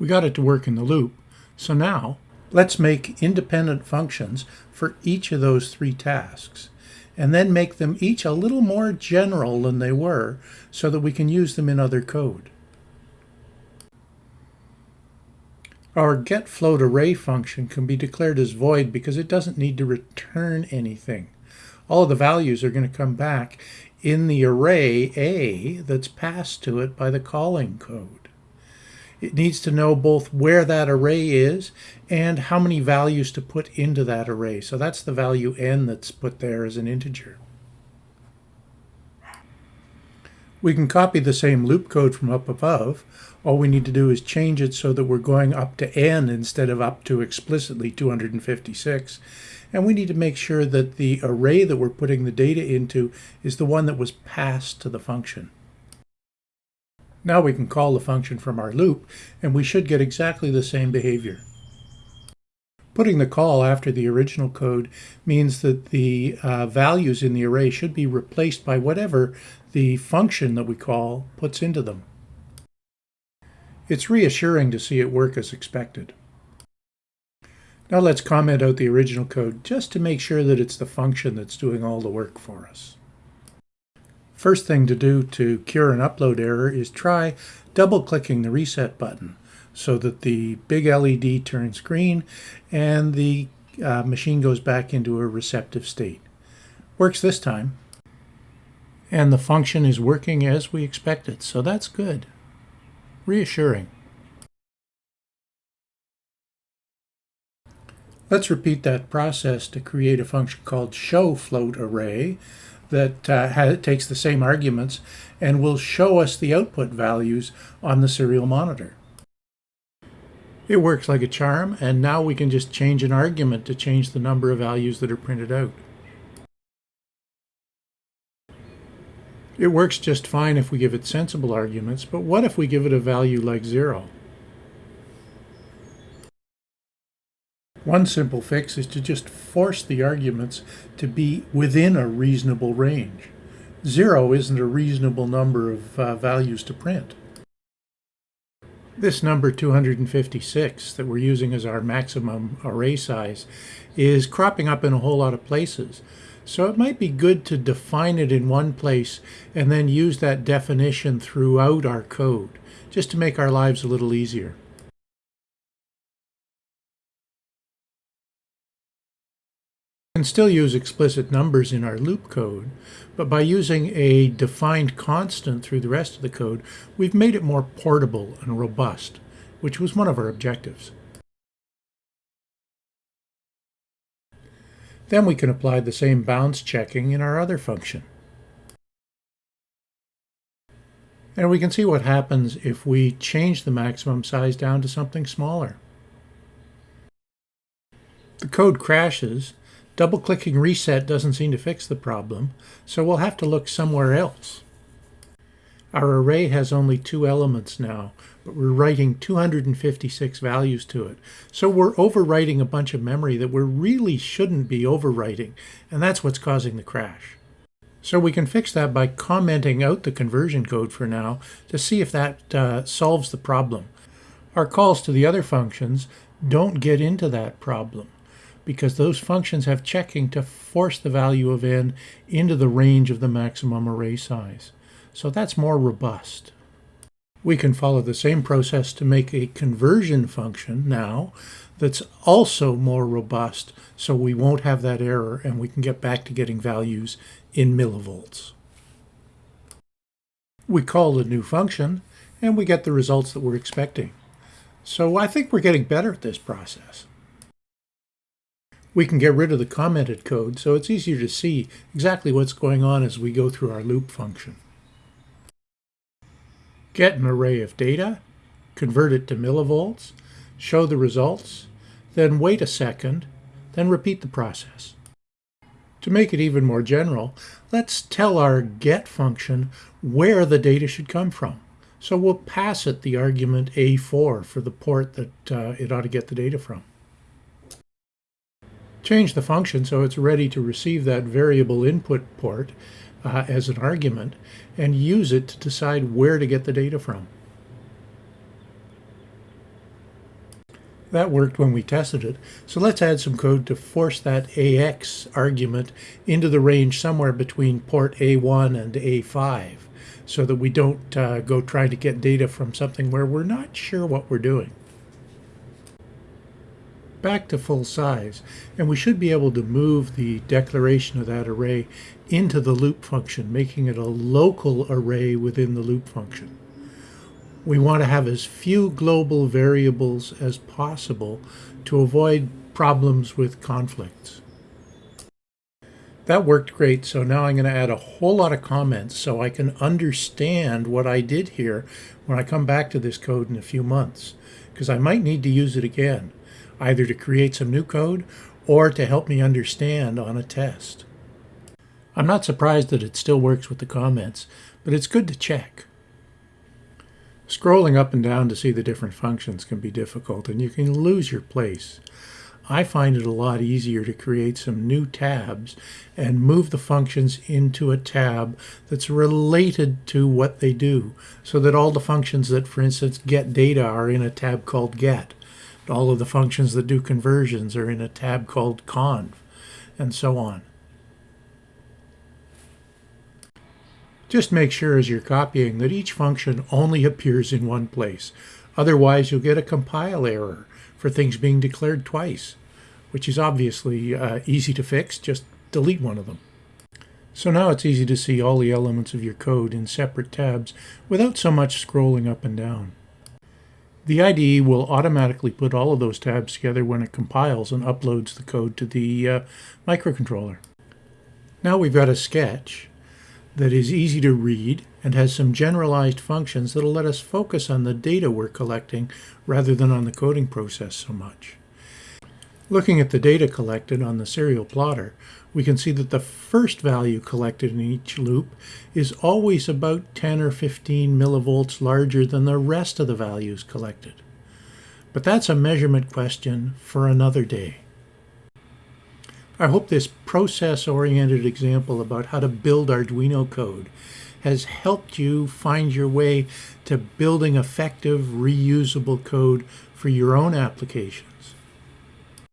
We got it to work in the loop. So now let's make independent functions for each of those three tasks and then make them each a little more general than they were so that we can use them in other code. Our getFloatArray function can be declared as void because it doesn't need to return anything. All of the values are going to come back in the array A that's passed to it by the calling code. It needs to know both where that array is and how many values to put into that array. So that's the value n that's put there as an integer. We can copy the same loop code from up above. All we need to do is change it so that we're going up to n instead of up to explicitly 256. And we need to make sure that the array that we're putting the data into is the one that was passed to the function. Now we can call the function from our loop, and we should get exactly the same behavior. Putting the call after the original code means that the uh, values in the array should be replaced by whatever the function that we call puts into them. It's reassuring to see it work as expected. Now let's comment out the original code just to make sure that it's the function that's doing all the work for us. First thing to do to cure an upload error is try double-clicking the reset button so that the big LED turns green and the uh, machine goes back into a receptive state. Works this time. And the function is working as we expected, so that's good. Reassuring. Let's repeat that process to create a function called showFloatArray that uh, takes the same arguments and will show us the output values on the serial monitor. It works like a charm, and now we can just change an argument to change the number of values that are printed out. It works just fine if we give it sensible arguments, but what if we give it a value like 0? One simple fix is to just force the arguments to be within a reasonable range. Zero isn't a reasonable number of uh, values to print. This number 256 that we're using as our maximum array size is cropping up in a whole lot of places. So it might be good to define it in one place and then use that definition throughout our code, just to make our lives a little easier. Can still use explicit numbers in our loop code, but by using a defined constant through the rest of the code, we've made it more portable and robust, which was one of our objectives. Then we can apply the same bounds checking in our other function. And we can see what happens if we change the maximum size down to something smaller. The code crashes Double-clicking reset doesn't seem to fix the problem, so we'll have to look somewhere else. Our array has only two elements now, but we're writing 256 values to it. So we're overwriting a bunch of memory that we really shouldn't be overwriting, and that's what's causing the crash. So we can fix that by commenting out the conversion code for now to see if that uh, solves the problem. Our calls to the other functions don't get into that problem because those functions have checking to force the value of n into the range of the maximum array size. So that's more robust. We can follow the same process to make a conversion function now that's also more robust so we won't have that error and we can get back to getting values in millivolts. We call the new function and we get the results that we're expecting. So I think we're getting better at this process. We can get rid of the commented code so it's easier to see exactly what's going on as we go through our loop function. Get an array of data, convert it to millivolts, show the results, then wait a second, then repeat the process. To make it even more general, let's tell our get function where the data should come from. So we'll pass it the argument A4 for the port that uh, it ought to get the data from. Change the function so it's ready to receive that variable input port uh, as an argument and use it to decide where to get the data from. That worked when we tested it. So let's add some code to force that AX argument into the range somewhere between port A1 and A5 so that we don't uh, go trying to get data from something where we're not sure what we're doing. Back to full size, and we should be able to move the declaration of that array into the loop function, making it a local array within the loop function. We want to have as few global variables as possible to avoid problems with conflicts. That worked great, so now I'm going to add a whole lot of comments so I can understand what I did here when I come back to this code in a few months, because I might need to use it again, either to create some new code or to help me understand on a test. I'm not surprised that it still works with the comments, but it's good to check. Scrolling up and down to see the different functions can be difficult and you can lose your place. I find it a lot easier to create some new tabs and move the functions into a tab that's related to what they do so that all the functions that, for instance, get data are in a tab called get. All of the functions that do conversions are in a tab called conv and so on. Just make sure as you're copying that each function only appears in one place. Otherwise, you'll get a compile error for things being declared twice, which is obviously uh, easy to fix. Just delete one of them. So now it's easy to see all the elements of your code in separate tabs without so much scrolling up and down. The IDE will automatically put all of those tabs together when it compiles and uploads the code to the uh, microcontroller. Now we've got a sketch that is easy to read and has some generalized functions that'll let us focus on the data we're collecting rather than on the coding process so much. Looking at the data collected on the serial plotter, we can see that the first value collected in each loop is always about 10 or 15 millivolts larger than the rest of the values collected. But that's a measurement question for another day. I hope this process-oriented example about how to build Arduino code has helped you find your way to building effective, reusable code for your own application.